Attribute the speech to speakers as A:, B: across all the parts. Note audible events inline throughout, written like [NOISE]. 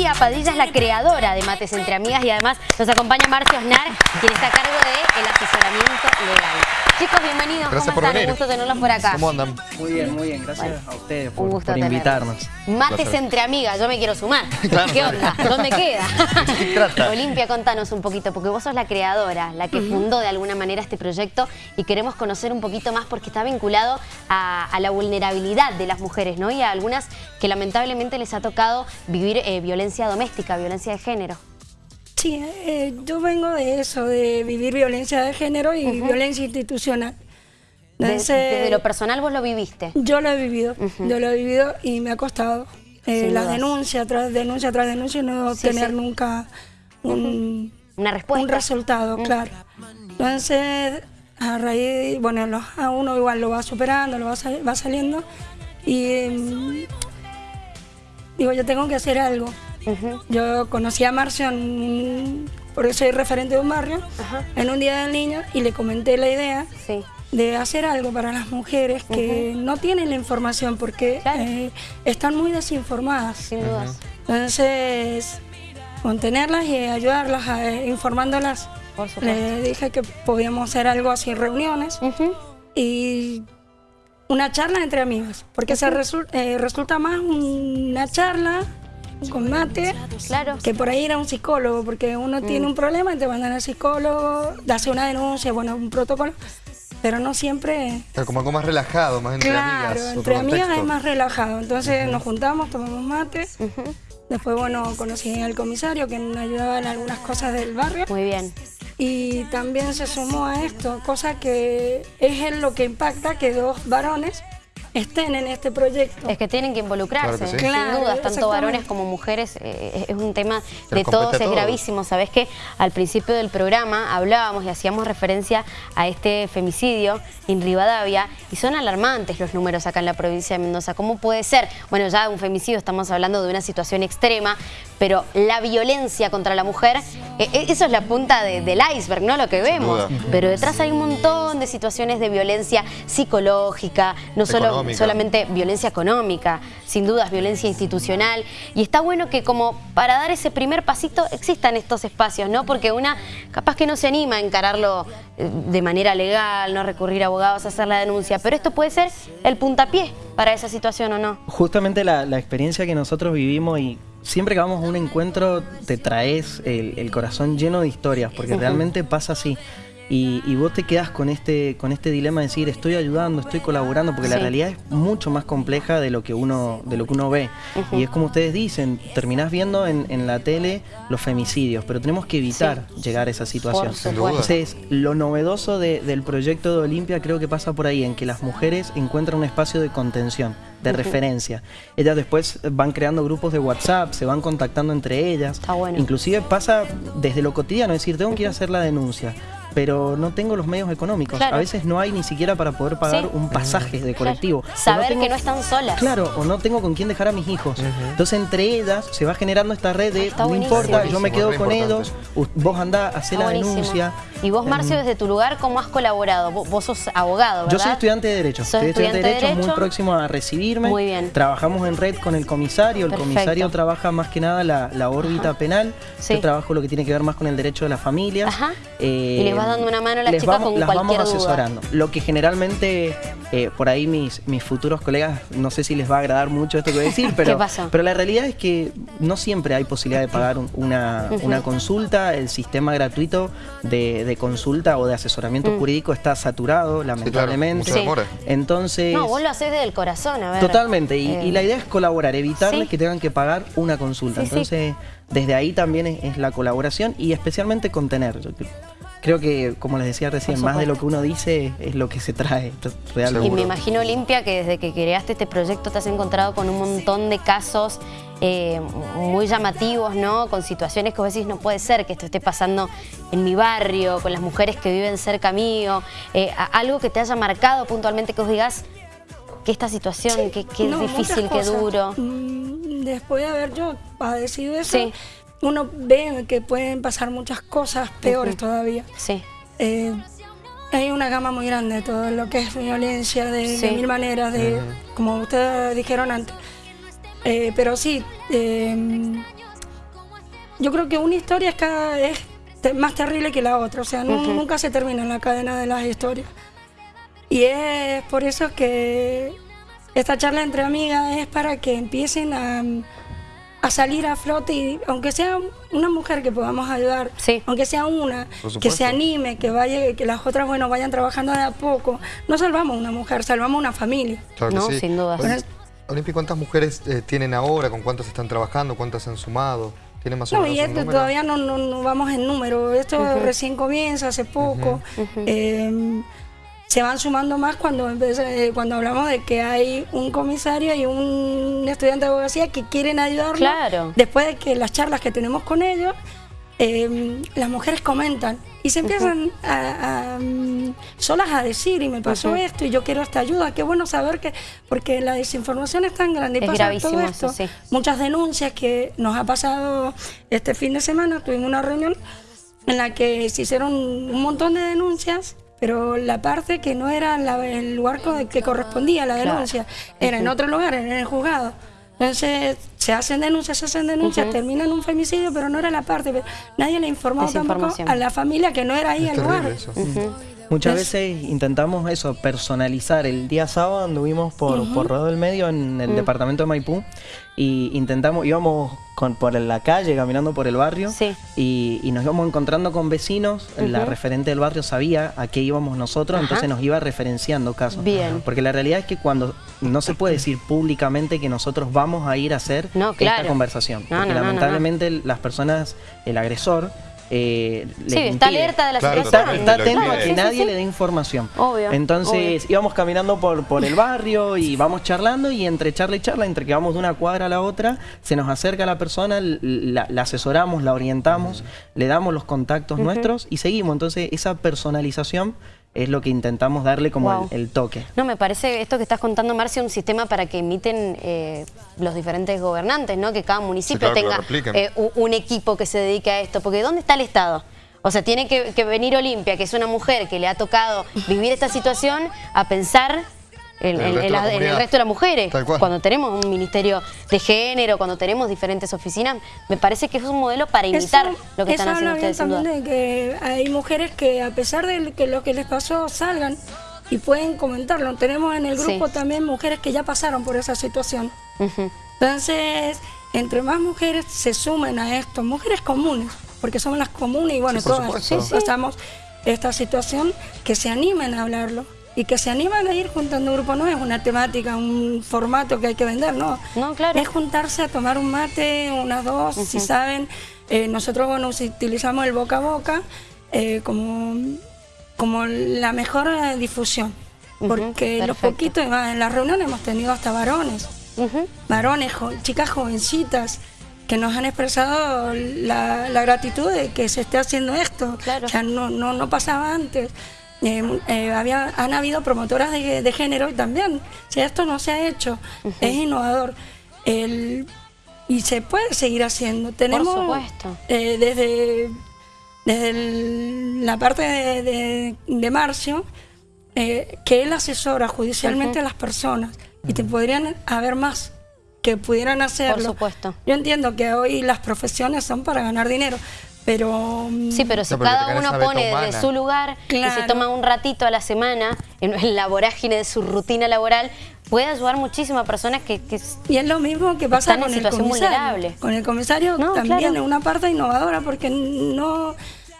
A: Olimpia Padilla es la creadora de Mates Entre Amigas y además nos acompaña Marcio Osnar, quien está a cargo del asesoramiento legal. Chicos, bienvenidos.
B: Gracias
A: ¿Cómo
B: por
A: están?
B: venir.
A: Un gusto tenerlos por acá.
B: ¿Cómo andan?
C: Muy bien, muy bien. Gracias a ustedes por,
A: Un gusto
C: por invitarnos.
A: Mates
B: placer.
A: entre amigas, yo me quiero sumar. [LAUGHS]
B: Claro.
A: ¿Qué onda? ¿Dónde [LAUGHS] queda?
B: qué trata?
A: Olimpia, contanos un poquito, porque vos sos la creadora, la que fundó de alguna manera este proyecto y queremos conocer un poquito más porque está vinculado a, a la vulnerabilidad de las mujeres, ¿no? Y a algunas que lamentablemente les ha tocado vivir eh, violencia doméstica, violencia de género.
D: Sí, eh, yo vengo de eso, de vivir violencia de género y violencia institucional.
A: De-
D: Entonces,
A: desde lo personal vos lo viviste.
D: yo lo he vivido, yo lo he vivido y me ha costado. Eh, la
A: dudas.
D: denuncia tras denuncia tras denuncia y no
A: Sí,
D: tener
A: sí.
D: nunca un,
A: Una respuesta.
D: un resultado, claro. Entonces, a raíz, bueno, lo- a uno igual lo va superando, lo va, sal- va saliendo y em, digo, yo tengo que hacer algo. Yo conocí a Marcio, en- porque soy referente de un barrio,
A: Ajá.
D: en un día del niño y le comenté la idea
A: Sí.
D: de hacer algo para las mujeres que no tienen la información porque
A: Claro.
D: eh, están muy desinformadas.
A: Sin dudas.
D: Entonces, contenerlas y ayudarlas, a, eh, informándolas.
A: Por supuesto.
D: Le dije que podíamos hacer algo así, reuniones y una charla entre amigas, porque se resul- eh, resulta más una charla con mate
A: Claro.
D: que por ahí ir a un psicólogo, porque uno tiene un problema y te mandan al psicólogo, hace una denuncia, bueno, un protocolo, pero no siempre...
B: Claro, Como algo más relajado, más entre
D: claro,
B: amigas. otro
D: entre amigas
B: contexto.
D: es más relajado, entonces nos juntamos, tomamos mate, después, bueno, conocí al comisario que nos ayudaba en algunas cosas del barrio.
A: Muy bien.
D: Y también se sumó a esto, cosa que es en lo que impacta que dos varones estén en este proyecto.
A: Es que tienen que involucrarse,
B: Claro que sí.
A: sin
D: Claro,
A: dudas, tanto varones como mujeres, eh, es un tema de todos, es gravísimo. Sabés que al principio del programa hablábamos y hacíamos referencia a este femicidio en Rivadavia y son alarmantes los números acá en la provincia de Mendoza. ¿Cómo puede ser? Bueno, ya un femicidio estamos hablando de una situación extrema, pero la violencia contra la mujer, eh, eh, eso es la punta de- del iceberg, ¿no? Lo que vemos. Pero detrás hay un montón de situaciones de violencia psicológica, no solo, solamente violencia económica, sin dudas violencia institucional. Y está bueno que como para dar ese primer pasito existan estos espacios, ¿no? Porque una capaz que no se anima a encararlo eh, de manera legal, no recurrir a abogados a hacer la denuncia, pero esto puede ser el puntapié para esa situación o no.
C: Justamente la, la experiencia que nosotros vivimos y siempre que vamos a un encuentro te traes el, el corazón lleno de historias, porque realmente pasa así. Y, y vos te quedas con este, con este dilema de decir estoy ayudando, estoy colaborando, porque la realidad es mucho más compleja de lo que uno, de lo que uno ve. Y es como ustedes dicen, terminás viendo en, en la tele los femicidios, pero tenemos que evitar llegar a esa situación. Entonces, lo novedoso de- del proyecto de Olimpia creo que pasa por ahí, en que las mujeres encuentran un espacio de contención, de referencia. Ellas después van creando grupos de WhatsApp, se van contactando entre ellas.
A: Está bueno.
C: Inclusive pasa desde lo cotidiano, es decir, tengo que ir a hacer la denuncia. Pero no tengo los medios económicos.
A: Claro.
C: A veces no hay ni siquiera para poder pagar
A: Sí.
C: un pasaje de colectivo.
A: Claro. Saber
C: tengo-
A: que no están solas.
C: Claro, o no tengo con quién dejar a mis hijos. Entonces entre ellas se va generando esta red de
A: Está
C: no
A: buenísimo.
C: importa, yo me quedo con ellos, u- vos andá, hacé la
A: buenísimo.
C: denuncia.
A: Y vos, Marcio, desde tu lugar, ¿cómo has colaborado? Vos, vos sos abogado, ¿verdad?
C: Yo soy estudiante de Derecho. Soy estudiante de
A: estudiante de
C: Derecho,
A: Derecho.
C: muy próximo a recibirme.
A: Muy bien.
C: Trabajamos en red con el comisario. El
A: Perfecto.
C: comisario trabaja más que nada la, la órbita penal.
A: Sí.
C: Yo trabajo lo que tiene que ver más con el derecho de las familias.
A: Ajá.
C: Eh,
A: Y les vas dando una mano a las
C: les
A: chicas
C: vamos-
A: con
C: las
A: cualquier
C: vamos
A: duda.
C: asesorando. Lo que generalmente, eh, por ahí mis, mis futuros colegas, no sé si les va a agradar mucho esto que voy a decir, [LAUGHS] pero,
A: pasó?
C: pero la realidad es que no siempre hay posibilidad de pagar un- una, una consulta. El sistema gratuito de, de consulta o de asesoramiento jurídico está saturado, lamentablemente.
A: Sí.
C: Entonces,
A: No, vos lo haces desde el corazón, a ver.
C: totalmente. Y,
A: Eh,
C: y la idea es colaborar, evitarles
A: sí.
C: que tengan que pagar una consulta.
A: Sí, sí.
C: Entonces, desde ahí también es, es la colaboración y especialmente contener. Yo creo que, como les decía recién, más de lo que uno dice es lo que se trae esto,
A: Y
C: realmente.
A: me imagino, Olimpia, que desde que creaste este proyecto te has encontrado con un montón de casos eh, muy llamativos, ¿no? Con situaciones que vos decís, no puede ser que esto esté pasando en mi barrio, con las mujeres que viven cerca mío. Eh, algo que te haya marcado puntualmente, que vos digas que esta situación, que, que es difícil, que duro.
D: Mm, Después de haber yo padecido eso,
A: Sí.
D: Uno ve que pueden pasar muchas cosas peores todavía.
A: Sí,
D: Eh, hay una gama muy grande de todo lo que es violencia, de, mil maneras, de como ustedes dijeron antes. Eh, pero sí, eh, yo creo que una historia es cada es te- más terrible que la otra, o sea, nu- nunca se termina la cadena de las historias. Y es por eso que esta charla entre amigas es para que empiecen a, a salir a flote y aunque sea una mujer que podamos ayudar,
A: Sí.
D: aunque sea una, que se anime, que vaya, que las otras bueno vayan trabajando de a poco, no salvamos una mujer, salvamos una familia.
B: Claro
A: No,
B: sí.
A: sin
B: Olimpi, ¿cuántas mujeres eh, tienen ahora? ¿Con cuántas están trabajando? ¿Cuántas han sumado? ¿Tienen más o
D: No,
B: menos
D: y esto todavía no, no, no vamos en número. Esto recién comienza, hace poco. Eh, se van sumando más cuando empieza- eh, cuando hablamos de que hay un comisario y un estudiante de abogacía que quieren ayudarnos.
A: Claro.
D: Después de que las charlas que tenemos con ellos, eh, las mujeres comentan y se empiezan a, a, mm, solas a decir y me pasó esto y yo quiero esta ayuda. Qué bueno saber que, porque la desinformación es tan grande y
A: Es
D: pasa todo
A: eso,
D: esto.
A: sí.
D: Muchas denuncias que nos ha pasado este fin de semana, tuvimos una reunión en la que se hicieron un montón de denuncias, pero la parte que no era la- el lugar que correspondía a la
A: Claro.
D: denuncia, era en otro lugar, era en el juzgado. Entonces se hacen denuncias, se hacen denuncias, terminan un femicidio, pero no era la parte. pero Nadie le informó tampoco a la familia que no era ahí
B: Es
D: el lugar.
B: eso.
C: Muchas
D: Es-
C: veces intentamos eso, personalizar. El día sábado anduvimos por, por Rodo del Medio en
A: Mm.
C: el departamento de Maipú y intentamos, íbamos con, por la calle, caminando por el barrio
A: Sí.
C: y, y nos íbamos encontrando con vecinos. La referente del barrio sabía a qué íbamos nosotros,
A: Ajá.
C: entonces nos iba referenciando casos.
A: Bien.
C: Porque la realidad es que cuando no se puede decir públicamente que nosotros vamos a ir a hacer
A: No, claro.
C: esta conversación.
A: No,
C: porque
A: no.
C: lamentablemente las personas, el agresor, eh,
A: Sí, está alerta de la
B: Claro,
A: situación.
C: Está, atento a que
A: sí,
C: nadie
A: sí.
C: le dé información.
A: Obvio,
C: Entonces íbamos caminando por, por el barrio y vamos charlando y entre charla y charla, entre que vamos de una cuadra a la otra, se nos acerca la persona, la asesoramos, la orientamos, le damos los contactos nuestros y seguimos. Entonces esa personalización es lo que intentamos darle como
A: Wow.
C: el, el toque.
A: No, me parece esto que estás contando, Marcia, un sistema para que imiten eh, los diferentes gobernantes, ¿no? Que cada municipio
B: claro,
A: tenga eh, un equipo que se dedique a esto. Porque ¿dónde está el Estado? O sea, tiene que, que venir Olimpia, que es una mujer que le ha tocado vivir esta situación, a pensar en,
B: En el
A: en-
B: resto
A: en
B: de la
A: la- en el
B: comunidad.
A: resto de las mujeres.
B: Tal cual.
A: Cuando tenemos un ministerio de género, cuando tenemos diferentes oficinas, me parece que es un modelo para imitar
D: Eso-
A: lo que
D: eso
A: están haciendo
D: habla bien
A: ustedes.
D: también de que hay mujeres que a pesar de que lo que les pasó salgan y pueden comentarlo. Tenemos en el
A: Sí.
D: grupo también mujeres que ya pasaron por esa situación. Entonces, entre más mujeres se sumen a esto, mujeres comunes, porque somos las comunes y bueno,
B: Sí,
D: todas
B: supuesto. Sí, sí.
D: pasamos esta situación, que se animen a hablarlo y que se animen a ir juntando un grupo. No es una temática, un formato que hay que vender, no.
A: No, claro.
D: Es juntarse a tomar un mate, unas dos, si saben. Eh, nosotros, bueno, utilizamos el boca a boca eh, como, como la mejor eh, difusión.
A: Ujú,
D: Porque los poquitos, en las reuniones hemos tenido hasta varones varones, jo- chicas jovencitas que nos han expresado la, la gratitud de que se esté haciendo esto.
A: Claro.
D: O sea, no, no, no pasaba antes. Eh, eh, había, han habido promotoras de, de género y también. Sea, esto no se ha hecho. Es innovador. El- y se puede seguir haciendo. Tenemos
A: supuesto.
D: eh, desde, desde el- la parte de, de, de Marcio, eh, que él asesora judicialmente a las personas y te podrían haber más que pudieran hacerlo.
A: supuesto.
D: Yo entiendo que hoy las profesiones son para ganar dinero, pero mm,
A: Sí, pero si
B: No, pero que
A: cada uno pone
B: humana.
A: desde su lugar y se
D: Claro.
A: toma un ratito a la semana en, la vorágine de su rutina laboral, puede ayudar muchísimo a personas que,
D: Y es lo mismo que pasa
A: Están en
D: con el
A: situación
D: comisario.
A: vulnerable.
D: Con el comisario
A: No,
D: también
A: claro.
D: es una parte innovadora porque no,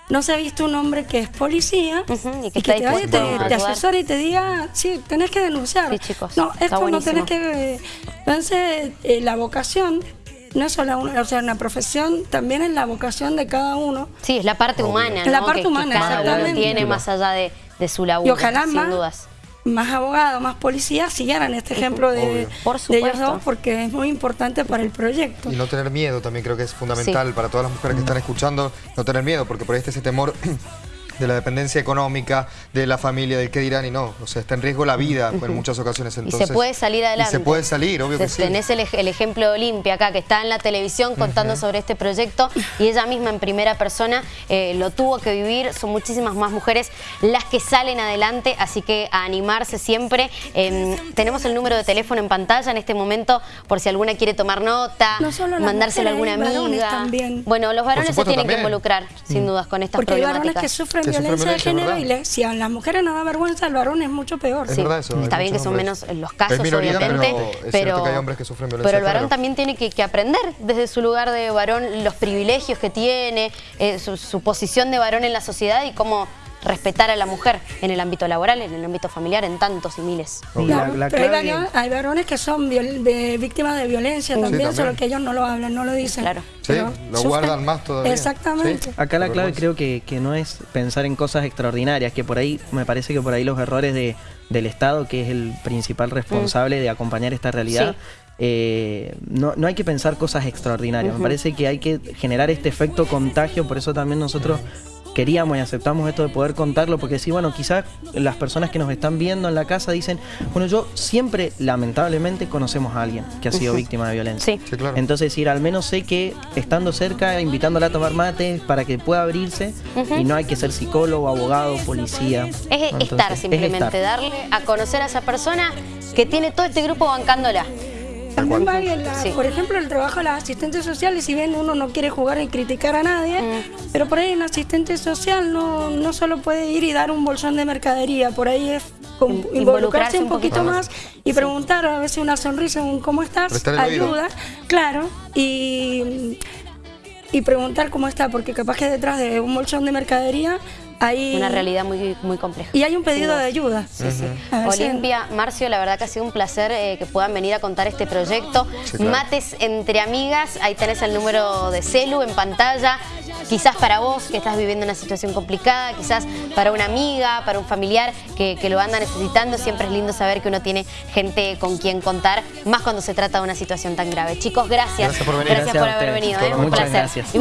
D: no se ha visto un hombre que es policía
A: y
D: y
A: que
D: te vaya te,
A: a
D: te asesore y te diga, sí, tenés que denunciar.
A: Sí, chicos,
D: No, esto no tenés que... Entonces, eh, la vocación no es solo una, o sea, una profesión, también es la vocación de cada uno.
A: sí, es la parte humana,
D: La
A: ¿no?
D: parte
A: que, que
D: humana,
A: cada uno
D: exactamente.
A: tiene más allá de, de su laburo,
D: Y ojalá
A: sin
D: más,
A: dudas.
D: más abogados, más policías siguieran este ejemplo de,
B: Obvio.
A: Por
D: de ellos dos porque es muy importante para el proyecto.
B: Y no tener miedo también creo que es fundamental para todas las mujeres que están escuchando, no tener miedo, porque por ahí está ese temor [CLEARS THROAT] de la dependencia económica, de la familia, del qué dirán y no. O sea, está en riesgo la vida en muchas ocasiones. Entonces,
A: y se puede salir adelante.
B: Y se puede salir, obvio que sí.
A: Tenés el, el, ejemplo de Olimpia acá, que está en la televisión contando sobre este proyecto y ella misma en primera persona eh, lo tuvo que vivir. Son muchísimas más mujeres las que salen adelante, así que a animarse siempre. Eh, tenemos el número de teléfono en pantalla en este momento por si alguna quiere tomar nota, mandárselo a alguna amiga.
D: También.
A: Bueno, los varones se tienen que involucrar, sin mm. dudas, con estas
D: Porque
A: problemáticas.
D: hay varones que sufren violencia, de género y le, si a las mujeres no da vergüenza, al varón es mucho peor.
A: Sí. Está bien que son menos los casos, obviamente, pero, pero, el varón también tiene que, aprender desde su lugar de varón los privilegios que tiene, eh, su posición de varón en la sociedad y cómo respetar a la mujer en el ámbito laboral, en el ámbito familiar, en tantos y miles.
D: pero hay, varones que son de, víctimas de violencia también, solo que ellos no lo hablan, no lo dicen.
A: Claro.
B: Sí, lo guardan más todavía.
D: Exactamente.
C: Acá la clave creo que, no es pensar en cosas extraordinarias, que por ahí, me parece que por ahí los errores de, del Estado, que es el principal responsable mm. de acompañar esta realidad, eh, no, no, hay que pensar cosas extraordinarias. Me parece que hay que generar este efecto contagio, por eso también nosotros queríamos y aceptamos esto de poder contarlo, porque sí, bueno, quizás las personas que nos están viendo en la casa dicen, bueno, yo siempre, lamentablemente, conocemos a alguien que ha sido víctima de violencia.
A: Sí.
C: claro. Entonces, decir, al menos sé que estando cerca, invitándola a tomar mate para que pueda abrirse, y no hay que ser psicólogo, abogado, policía.
A: Es estar simplemente, darle a conocer a esa persona que tiene todo este grupo bancándola.
D: También va por ejemplo, el trabajo de las asistentes sociales, si bien uno no quiere jugar y criticar a nadie, mm. pero por ahí un asistente social no, no solo puede ir y dar un bolsón de mercadería, por ahí es involucrarse, un poquito, más. y preguntar, a veces una sonrisa, un ¿cómo estás? Ayuda, claro, y, y preguntar cómo está, porque capaz que detrás de un bolsón de mercadería
A: una realidad muy, muy compleja.
D: Y hay un pedido de ayuda.
A: Sí, sí. Olimpia, Marcio, la verdad que ha sido un placer eh, que puedan venir a contar este proyecto. Mates entre amigas, ahí tenés el número de celu en pantalla. Quizás para vos que estás viviendo una situación complicada, quizás para una amiga, para un familiar que, lo anda necesitando. Siempre es lindo saber que uno tiene gente con quien contar, más cuando se trata de una situación tan grave. Chicos, gracias.
B: Gracias por venir.
A: Gracias, por haber venido. ¿eh? Un placer. Gracias.